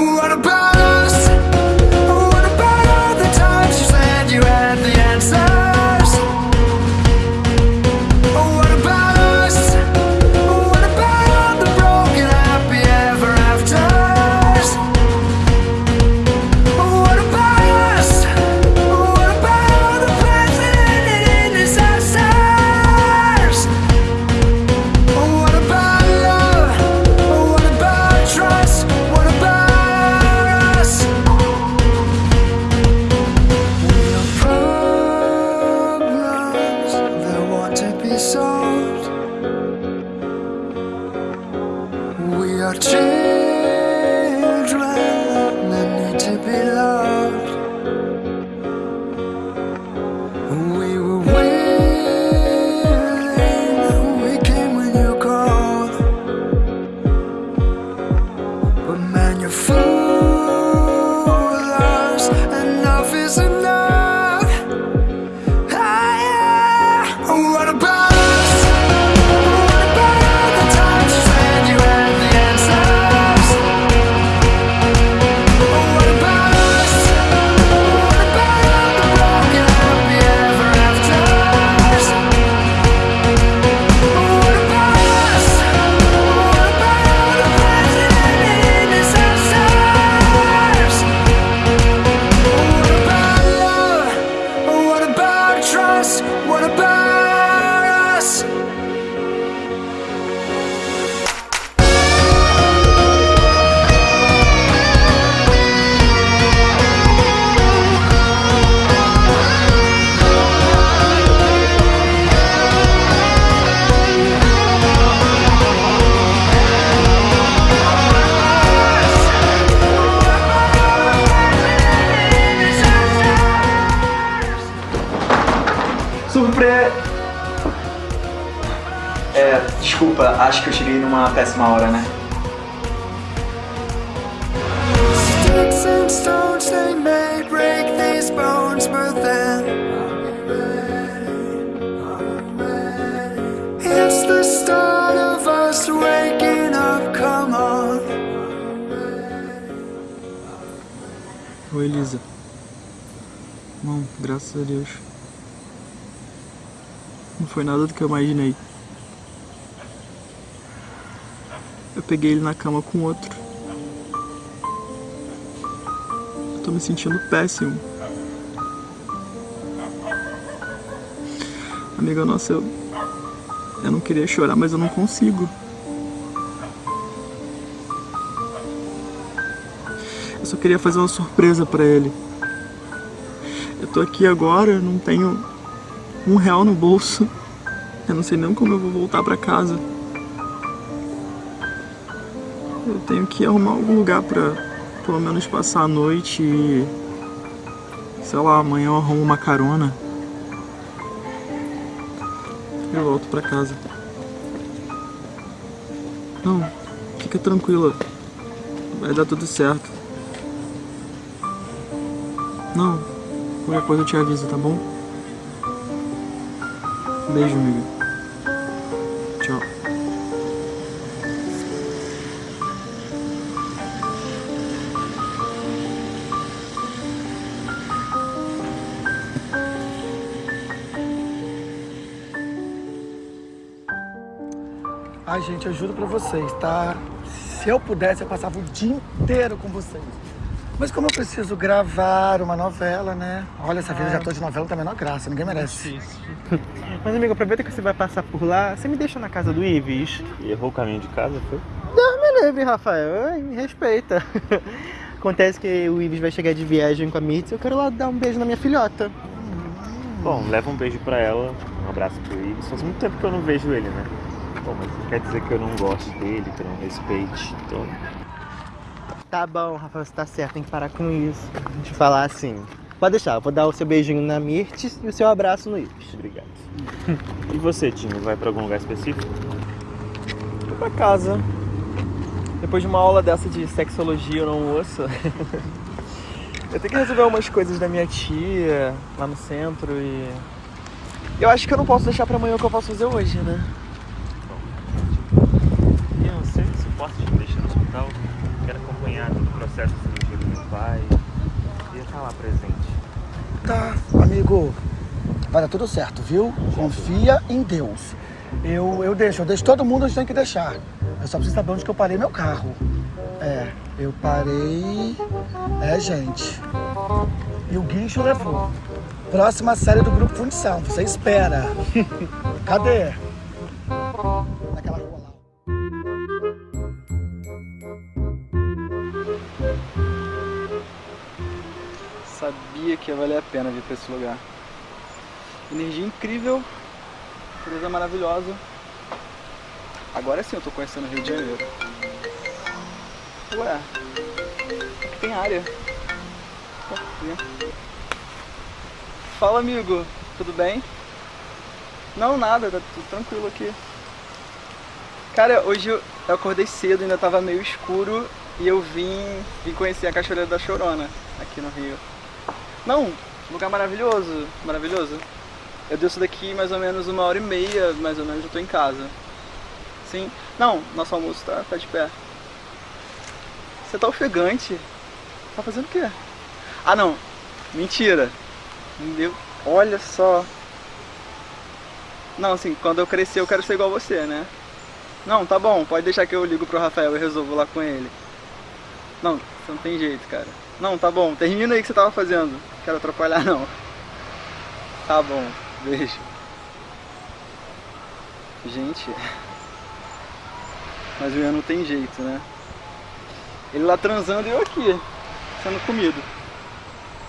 What about acho que eu cheguei numa péssima hora, né? Sticks and stones they may break these bones, but then it's the start of us waking up. Come on. Oi, Elisa. Bom, graças a Deus. Não foi nada do que eu imaginei. Eu peguei ele na cama com outro. Eu tô me sentindo péssimo. Amiga nossa, eu. Eu não queria chorar, mas eu não consigo. Eu só queria fazer uma surpresa pra ele. Eu tô aqui agora, não tenho um real no bolso. Eu não sei nem como eu vou voltar pra casa. Tenho que arrumar algum lugar pra pelo menos passar a noite e. Sei lá, amanhã eu arrumo uma carona. Eu volto pra casa. Não, fica tranquila. Vai dar tudo certo. Não, qualquer coisa eu te aviso, tá bom? Beijo, amiga. Eu juro pra vocês, tá? Se eu pudesse, eu passava o dia inteiro com vocês. Mas como eu preciso gravar uma novela, né? Olha, essa vida de ator de novela tá a menor graça, ninguém merece. Mas amigo, aproveita que você vai passar por lá, você me deixa na casa do Ives. E errou o caminho de casa, foi? Deus me livre, Rafael, Ai, me respeita. Acontece que o Ives vai chegar de viagem com a Mirtz e eu quero lá dar um beijo na minha filhota. Bom, leva um beijo pra ela, um abraço pro Ives. Faz muito tempo que eu não vejo ele, né? Bom, mas não quer dizer que eu não gosto dele, que eu não respeite. Então, Tá bom, Rafael, você tá certo, tem que parar com isso. De falar assim. Pode deixar, eu vou dar o seu beijinho na Mirtes e o seu abraço no Ives. obrigado. E você, Dinho, vai pra algum lugar específico? Vou pra casa. Depois de uma aula dessa de sexologia no almoço, eu tenho que resolver umas coisas da minha tia lá no centro e. Eu acho que eu não posso deixar pra amanhã o que eu posso fazer hoje, né? Eu não sei se posso te deixar no hospital. Quero acompanhar todo o processo de cirurgia do meu pai. Queria estar lá presente. Tá, amigo. Vai dar tudo certo, viu? Confia em Deus. Eu, eu deixo, eu deixo todo mundo onde tem que deixar. Eu só preciso saber onde que eu parei meu carro. É, eu parei. É, gente. E o guincho levou. Próxima série do grupo Fundição, você espera. Cadê? Ia valer a pena vir pra esse lugar. Energia incrível, natureza maravilhosa. Agora sim eu tô conhecendo o Rio de Janeiro. Ué, aqui tem área. Fala amigo, tudo bem? Não, nada, tá tudo tranquilo aqui. Cara, hoje eu eu acordei cedo, ainda tava meio escuro e eu vim, vim conhecer a Cachoeira da Chorona aqui no Rio. Não, lugar maravilhoso, maravilhoso. Eu desço daqui mais ou menos uma hora e meia, mais ou menos, eu tô em casa. Sim. Não, nosso almoço tá, tá de pé. Você tá ofegante? Tá fazendo o quê? Ah não, mentira. Meu, olha só. Não, assim, quando eu crescer eu quero ser igual você, né? Não, tá bom, pode deixar que eu ligo pro Rafael e resolvo lá com ele. Não, você não tem jeito, cara. Não, tá bom, termina aí o que você tava fazendo. Quero atrapalhar não. Tá bom, beijo. Gente. Mas o Ian não tem jeito, né? Ele lá transando e eu aqui, sendo comido.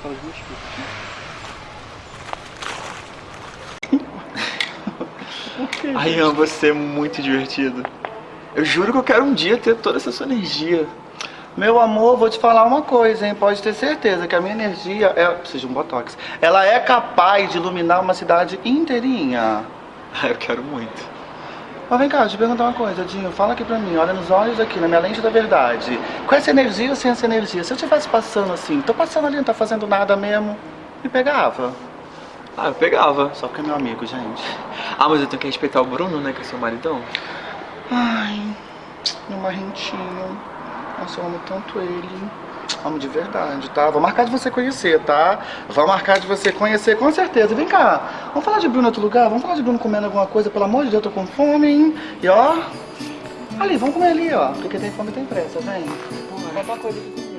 Mosquitos. Ai, Ian, você é muito divertido. Eu juro que eu quero um dia ter toda essa sua energia. Meu amor, vou te falar uma coisa, hein? Pode ter certeza que a minha energia é. Preciso de um botox. Ela é capaz de iluminar uma cidade inteirinha. Ah, eu quero muito. Mas vem cá, deixa eu te perguntar uma coisa, Dinho. Fala aqui pra mim, olha nos olhos aqui, na minha lente da verdade. Com essa energia ou sem essa energia? Se eu estivesse passando assim, tô passando ali, não tá fazendo nada mesmo, me pegava. Ah, eu pegava. Só porque é meu amigo, gente. Ah, mas eu tenho que respeitar o Bruno, né? Que é seu maridão. Ai, meu marrentinho. Nossa, eu amo tanto ele. Amo de verdade, tá? Vou marcar de você conhecer, tá? Vou marcar de você conhecer, com certeza. Vem cá, vamos falar de Bruno em outro lugar? Vamos falar de Bruno comendo alguma coisa? Pelo amor de Deus, eu tô com fome, hein? E ó, ali, vamos comer ali, ó. Porque quem tem fome tem pressa, vem. Vai pra coisa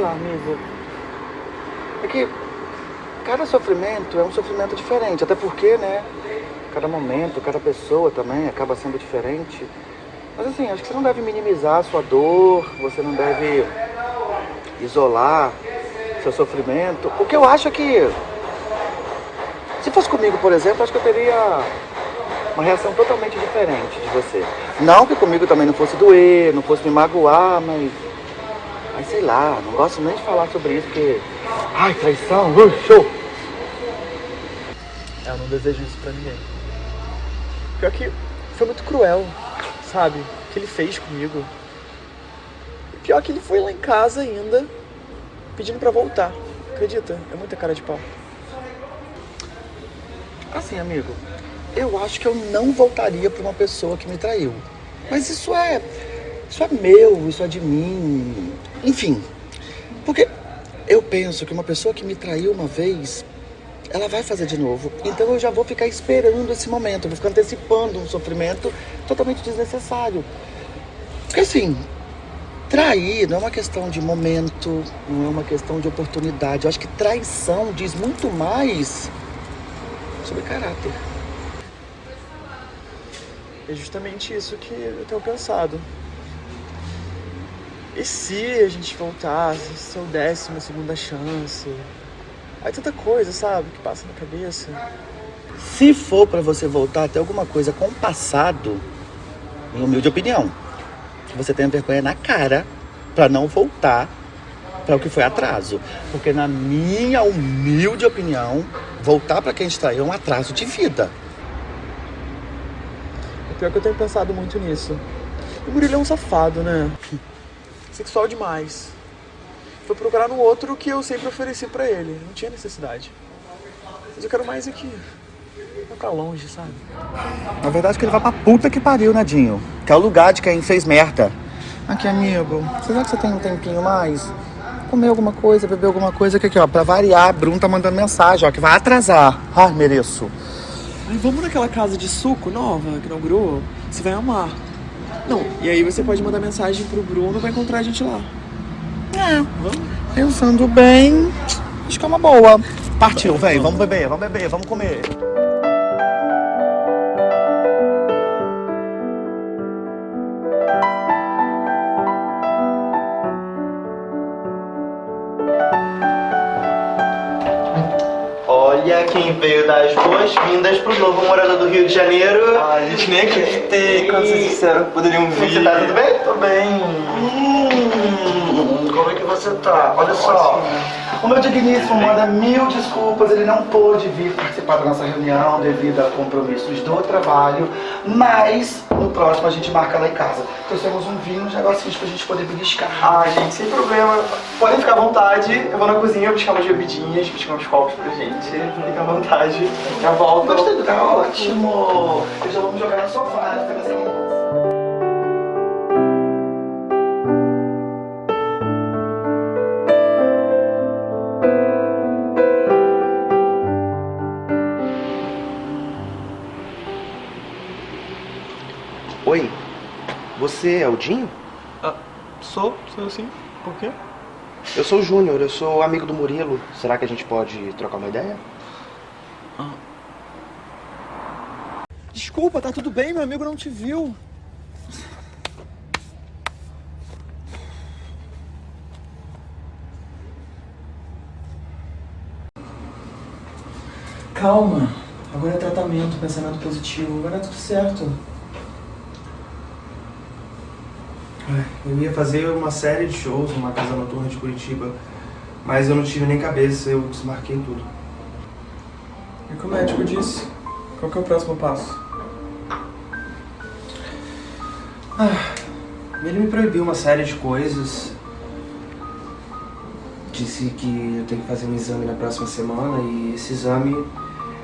lá, amigo. É que cada sofrimento é um sofrimento diferente. Até porque, né? Cada momento, cada pessoa também acaba sendo diferente. Mas assim, acho que você não deve minimizar a sua dor, você não deve isolar seu sofrimento. O que eu acho é que. Se fosse comigo, por exemplo, acho que eu teria uma reação totalmente diferente de você. Não que comigo também não fosse doer, não fosse me magoar, mas. Mas sei lá, não gosto nem de falar sobre isso, porque. Ai, traição, uh, show! Eu não desejo isso pra ninguém. Pior que foi muito cruel, sabe? O que ele fez comigo. E pior que ele foi lá em casa ainda, pedindo pra voltar. Acredita? É muita cara de pau. Assim, amigo, eu acho que eu não voltaria pra uma pessoa que me traiu. Mas isso é. Isso é meu, isso é de mim. Enfim. Porque eu penso que uma pessoa que me traiu uma vez, ela vai fazer de novo. Então eu já vou ficar esperando esse momento, eu vou ficar antecipando um sofrimento totalmente desnecessário. Porque assim, trair não é uma questão de momento, não é uma questão de oportunidade. Eu acho que traição diz muito mais sobre caráter. É justamente isso que eu tenho pensado. E se a gente voltasse, se eu desse uma segunda chance? Aí tanta coisa, sabe, que passa na cabeça. Se for pra você voltar a ter alguma coisa com o passado, em humilde opinião, que você tenha vergonha na cara pra não voltar para o que foi atraso. Porque na minha humilde opinião, voltar pra quem a gente traiu é um atraso de vida. É pior que eu tenho pensado muito nisso. O Murilo é um safado, né? Sexual demais. Foi procurar no outro o que eu sempre ofereci pra ele. Não tinha necessidade. Mas eu quero mais aqui. Vai pra longe, sabe? Na verdade, que ele vai pra puta que pariu, Nadinho. Que é o lugar de quem fez merda. Aqui, amigo, será que você tem um tempinho mais? Comer alguma coisa, beber alguma coisa, que aqui, ó, pra variar, Bruno tá mandando mensagem, ó, que vai atrasar. Ai, mereço. Ai, vamos naquela casa de suco nova que inaugurou? Você vai amar. Não, e aí você pode mandar mensagem pro Bruno vai encontrar a gente lá. É, pensando bem, acho que é uma boa. Partiu, velho, vamos beber, vamos beber, vamos comer. Quem veio dar as boas-vindas pro novo morador do Rio de Janeiro. Ai, a gente nem acreditei, quando vocês disseram que poderiam vir. Você tá tudo bem? Tô bem. Hum, como é que você tá? Olha só, o meu digníssimo manda mil desculpas, ele não pôde vir participar da nossa reunião devido a compromissos do trabalho, mas no próximo a gente marca lá em casa. Trouxemos um vinho, uns negocinhos pra gente poder beliscar. Ah, gente, sem problema. Podem ficar à vontade. Eu vou na cozinha buscar umas bebidinhas, buscar uns copos pra gente. Fica à vontade. Já volto. Gostei, tá ótimo. Eu já vamos jogar no sofá, você é o Dinho? Ah, sou? Sou sim. Por quê? Eu sou o Júnior, eu sou amigo do Murilo. Será que a gente pode trocar uma ideia? Desculpa, tá tudo bem, meu amigo não te viu. Calma, agora é tratamento, pensamento positivo, vai dar tudo certo. Ai, Eu ia fazer uma série de shows numa casa noturna de Curitiba, mas eu não tive nem cabeça, eu desmarquei tudo. E o que o médico disse? Qual que é o próximo passo? Ele me proibiu uma série de coisas. Disse que eu tenho que fazer um exame na próxima semana e esse exame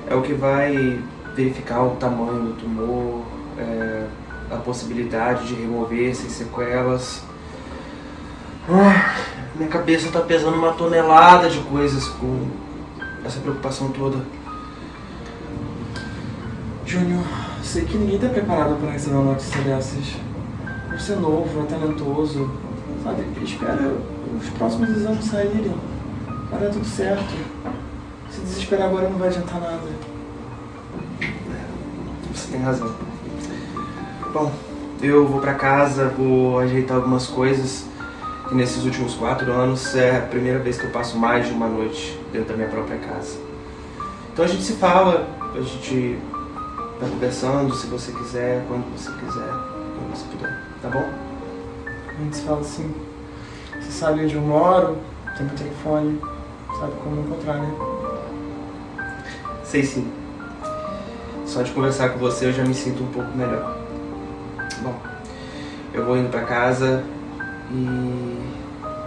é o que vai verificar o tamanho do tumor, é, a possibilidade de remover sem sequelas. Ah, minha cabeça tá pesando uma tonelada de coisas com essa preocupação toda. Júnior, sei que ninguém tá preparado para receber uma notícia dessas. Você é novo, é talentoso, sabe? Espera os próximos exames saírem. Vai dar tudo certo. Se desesperar agora não vai adiantar nada. Você tem razão. Bom, eu vou pra casa, vou ajeitar algumas coisas. Que nesses últimos quatro anos é a primeira vez que eu passo mais de uma noite dentro da minha própria casa. Então a gente se fala, a gente vai conversando, se você quiser, quando você quiser, quando você puder, tá bom? A gente se fala assim. Você sabe onde eu moro, tem meu telefone, sabe como me encontrar, né? Sei sim. Só de conversar com você eu já me sinto um pouco melhor. Bom, eu vou indo pra casa e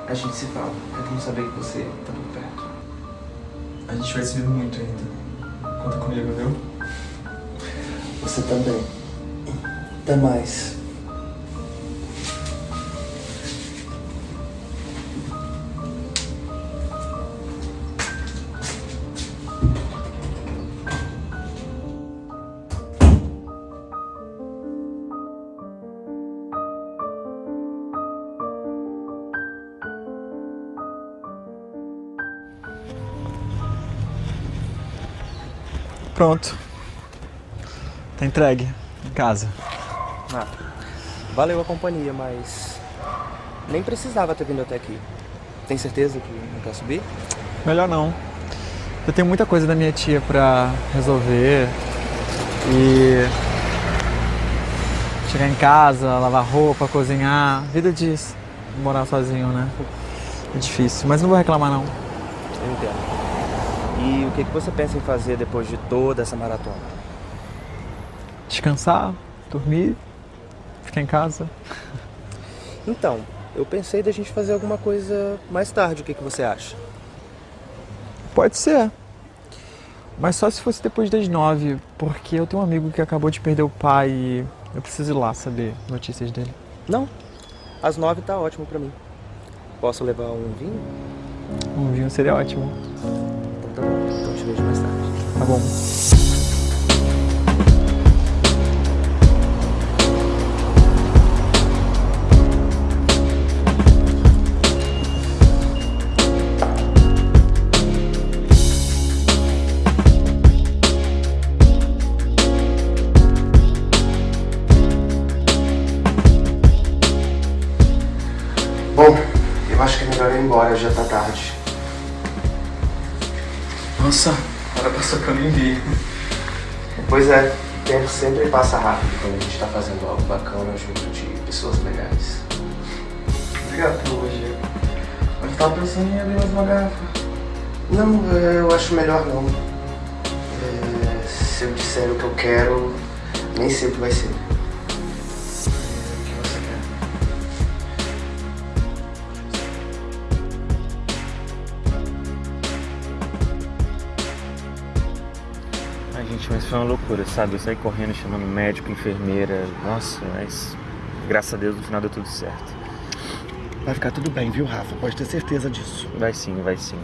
a gente se fala. É bom saber que você tá por perto. A gente vai se ver muito ainda. Conta comigo, viu? Você também. Até mais. Pronto. Tá entregue em casa. Ah, valeu a companhia, mas nem precisava ter vindo até aqui. Tem certeza que não quer subir? Melhor não. Eu tenho muita coisa da minha tia pra resolver. E. Chegar em casa, lavar roupa, cozinhar. Vida de morar sozinho, né? É difícil, mas não vou reclamar não. Eu entendo. E o que, que você pensa em fazer depois de toda essa maratona? Descansar, dormir, ficar em casa. Então, eu pensei da gente fazer alguma coisa mais tarde. O que, que você acha? Pode ser. Mas só se fosse depois das nove, porque eu tenho um amigo que acabou de perder o pai e eu preciso ir lá saber notícias dele. Não. Às nove tá ótimo pra mim. Posso levar um vinho? Um vinho seria ótimo. Tá bom. Tempo passa rápido quando a gente tá fazendo algo bacana junto de pessoas legais. Obrigado pelo elogio. Mas eu tava pensando em abrir mais uma garrafa. Não, eu acho melhor não. É, se eu disser o que eu quero, nem sempre vai ser. Gente, mas foi uma loucura, sabe? Eu saí correndo, chamando médico, enfermeira. Nossa, mas graças a Deus no final deu tudo certo. Vai ficar tudo bem, viu, Rafa? Pode ter certeza disso. Vai sim, vai sim.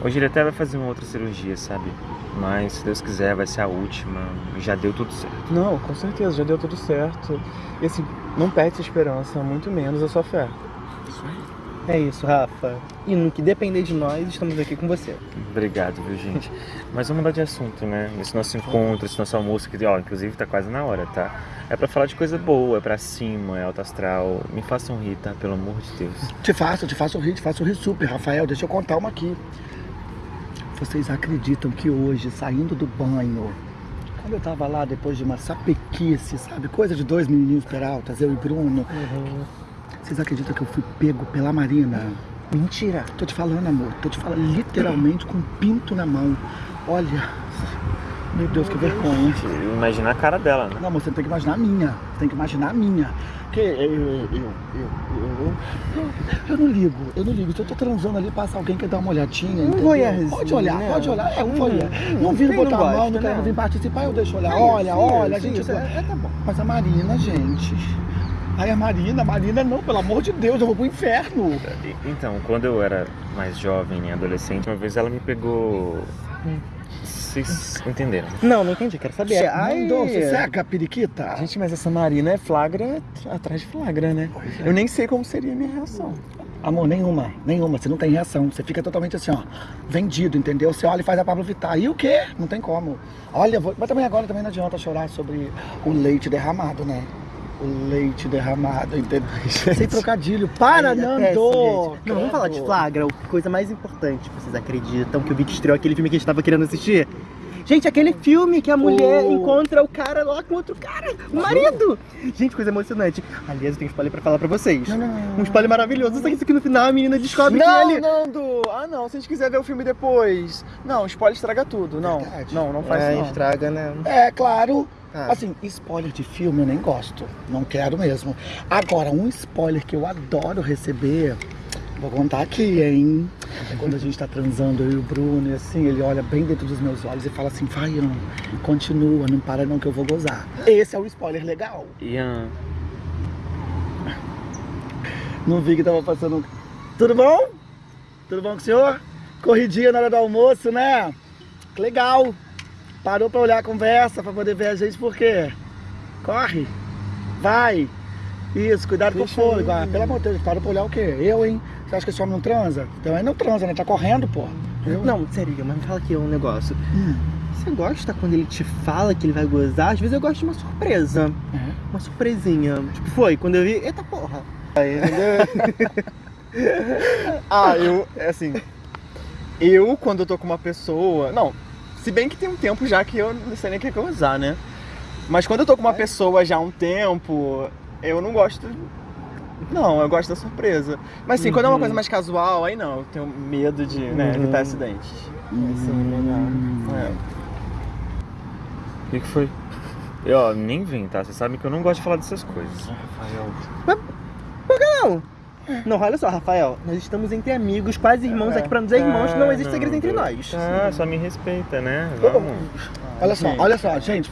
Hoje ele até vai fazer uma outra cirurgia, sabe? Mas se Deus quiser, vai ser a última. Já deu tudo certo. Não, com certeza, já deu tudo certo. E assim, não perde essa esperança, muito menos a sua fé. É isso, Rafa. E no que depender de nós, estamos aqui com você. Obrigado, viu, gente? Mas vamos mudar de assunto, né? Esse nosso encontro, esse nosso almoço, que, ó, inclusive tá quase na hora, tá? É pra falar de coisa boa, é pra cima, é alto astral. Me façam rir, tá? Pelo amor de Deus. Te faço, te faço rir, te faço rir super, Rafael. Deixa eu contar uma aqui. Vocês acreditam que hoje, saindo do banho, quando eu tava lá depois de uma sapequice, sabe? Coisa de dois menininhos peraltas, eu e Bruno. Vocês acreditam que eu fui pego pela Marina? Mentira. Tô te falando, amor. Tô te falando literalmente com um pinto na mão. Olha. Meu Deus, que vergonha. Imagina a cara dela, né? Não, amor, você tem que imaginar a minha. Você tem que imaginar a minha. Porque eu, eu, eu, eu, eu, eu, eu não ligo, eu não ligo. Se eu tô transando ali, passa alguém que quer dar uma olhadinha. entendeu? voyeurzinho, Pode olhar, né? pode olhar. É um Hum, voyeur. hum, Não não botar a mão, não quero né? vir participar, eu deixo olhar. Isso, olha, olha, gente. isso, é- é, tá bom. Mas a Marina, gente. Ai, a Marina, a Marina não, pelo amor de Deus, eu vou pro inferno. E- Então, quando eu era mais jovem, adolescente, uma vez ela me pegou. Vocês entenderam? Não, não entendi, quero saber. Ai, Mandou, sossega, periquita. Gente, mas essa Marina é flagra atrás de flagra, né? É. Eu nem sei como seria a minha reação. Amor, nenhuma, nenhuma. Você não tem reação. Você fica totalmente assim, ó, vendido, entendeu? Você olha e faz a Pablo Vittar. E o quê? Não tem como. Olha, vou... mas também agora também não adianta chorar sobre o leite derramado, né? O leite derramado, entendeu? Sem trocadilho. Para, Ai, é Nando! gente. Não, vamos falar de flagra. A coisa mais importante, vocês acreditam que o Vic estreou aquele filme que a gente tava querendo assistir? Gente, aquele filme que a mulher Oh. encontra o cara lá com outro cara, o marido. Gente, coisa emocionante. Aliás, eu tenho um spoiler pra falar pra vocês. Não, não, não. Um spoiler maravilhoso. Só que isso aqui no final a menina descobre que Não, ele... Nando! Ah, não, se a gente quiser ver o filme depois. Não, spoiler estraga tudo. Não, Verdade. não, não faz É, isso não. estraga, né? É, claro. Ah. Assim, spoiler de filme eu nem gosto. Não quero mesmo. Agora, um spoiler que eu adoro receber. Vou contar aqui, hein? É quando a gente tá transando, eu e o Bruno, e assim, ele olha bem dentro dos meus olhos e fala assim, Faião, continua, não para não que eu vou gozar. Esse é o spoiler legal. Ian, Não vi que tava passando. Tudo bom? Tudo bom com o senhor? Corridinha na hora do almoço, né? Que legal. Parou pra olhar a conversa, pra poder ver a gente, por quê? Corre. Vai. Isso, cuidado com o Deixa fôlego. Ah, pelo amor de Deus, parou pra olhar o quê? Eu, hein? Você acha que esse homem não transa? Então ele não transa, né? Tá correndo, pô. Eu? Não, sério, mas me fala aqui um negócio. Hum. você gosta quando ele te fala que ele vai gozar? Às vezes eu gosto de uma surpresa. Uma surpresinha. Tipo, foi, quando eu vi, eita porra. Aí? Ah, eu, é assim. Eu, quando eu tô com uma pessoa. Não, se bem que tem um tempo já que eu não sei nem o que é que eu vou usar, né? Mas quando eu tô com uma pessoa já há um tempo, eu não gosto. Não, eu gosto da surpresa. Mas assim, quando é uma coisa mais casual, aí não, eu tenho medo de né, evitar acidentes. Assim, legal. É. O que, que foi? Eu, ó, nem vem, tá? Vocês sabem que eu não gosto de falar dessas coisas. Não! Não, olha só, Rafael, nós estamos entre amigos, quase irmãos aqui pra nos dizer irmãos, não existe segredo entre nós. Ah, só me respeita, né? Vamos. Olha só, olha só, gente.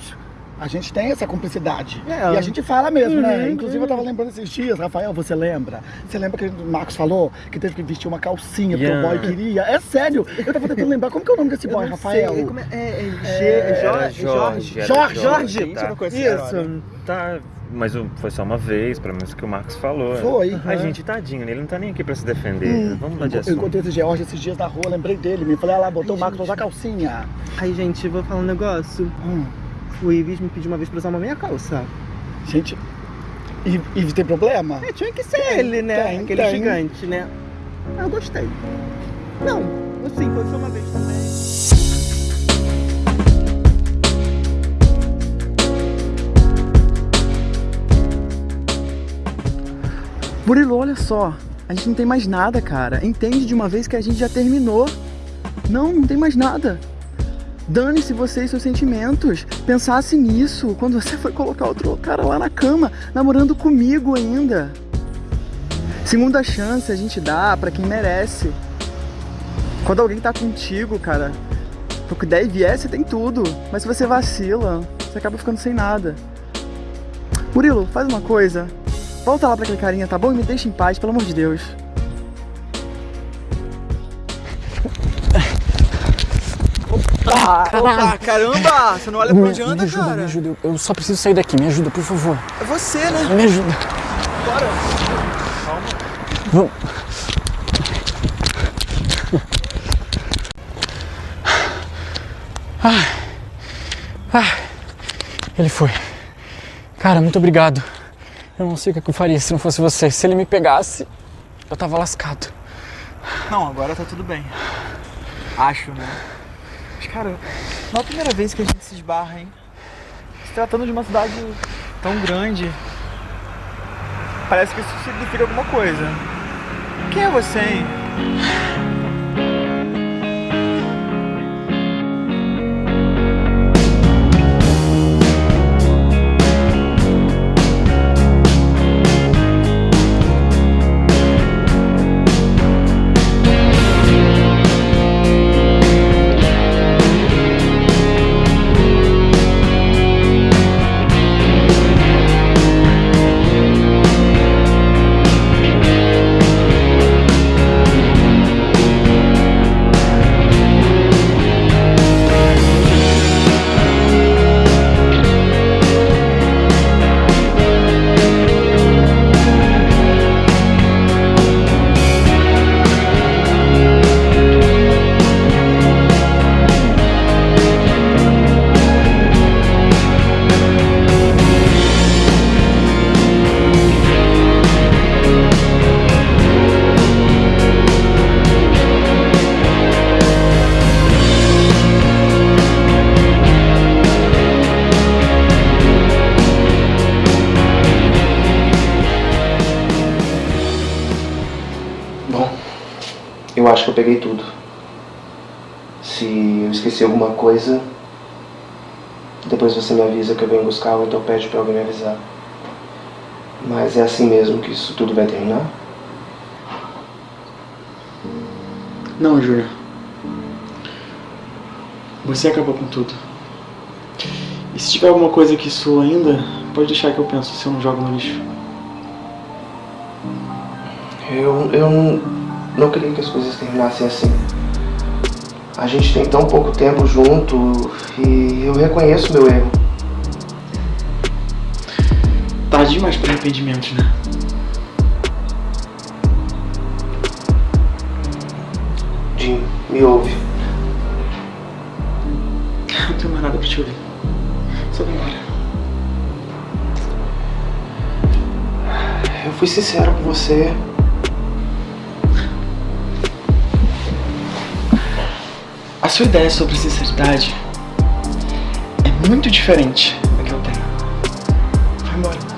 A gente tem essa cumplicidade. É. E a gente fala mesmo, né? Uhum, Inclusive, eu tava lembrando esses dias, Rafael, você lembra? Você lembra que o Marcos falou que teve que vestir uma calcinha porque Yeah. o boy queria? É sério, eu tava tentando lembrar. Como que é o nome desse Eu boy, não Rafael? sei, como é, é, é, é Jorge, Jorge, Jorge, Jorge, Gente, eu tá? Isso. Tá, mas foi só uma vez, pelo menos que o Marcos falou. Foi. A gente, tadinho, né? ele não tá nem aqui pra se defender. Vamos mudar de Eu assunto. encontrei esse George esses dias na rua, lembrei dele. Me falei, ah lá, botou o Marcos pra usar calcinha. Aí, gente, vou falar um negócio. Hum, O Ives me pediu uma vez pra usar uma meia calça. gente, e tem problema? É, tinha que ser ele, né? tem, Aquele tem. gigante, né? Ah, eu gostei. Não, assim, foi só uma vez também. Murilo, olha só. A gente não tem mais nada, cara. Entende de uma vez que a gente já terminou. Não, não tem mais nada. Dane-se você e seus sentimentos. Pensasse nisso quando você foi colocar outro cara lá na cama, namorando comigo ainda. Segunda chance a gente dá pra quem merece. Quando alguém tá contigo, cara, pro que der e vier, você tem tudo. Mas se você vacila, você acaba ficando sem nada. Murilo, faz uma coisa. Volta lá pra aquele carinha, tá bom? E me deixa em paz, pelo amor de Deus. Opa, caramba! Você não olha pra onde anda, cara? me ajuda. Eu eu só preciso sair daqui. Me ajuda, por favor. É você, né? Me ajuda. Bora. Vamos. Ah. Ah. Ele foi. Cara, muito obrigado. Eu não sei o que eu faria se não fosse você. Se ele me pegasse, eu tava lascado. Não, agora tá tudo bem. Acho, né? Mas, cara, não é a primeira vez que a gente se esbarra, hein? Se tratando de uma cidade tão grande, parece que isso significa alguma coisa. Quem é você, hein? Acho que eu peguei tudo. Se eu esqueci alguma coisa, depois você me avisa que eu venho buscar ou então pede pra alguém me avisar. Mas é assim mesmo que isso tudo vai terminar? Não, Júlia. Você acabou com tudo. E se tiver alguma coisa que sua ainda, pode deixar que eu penso se eu não jogo no lixo. Eu, eu não queria que as coisas terminassem assim. A gente tem tão pouco tempo junto e eu reconheço meu erro. Tarde demais para arrependimentos, né? Jim, me ouve. Não tenho mais nada pra te ouvir. Só vem embora. Eu fui sincero com você. A sua ideia sobre sinceridade é muito diferente da que eu tenho. Vai embora.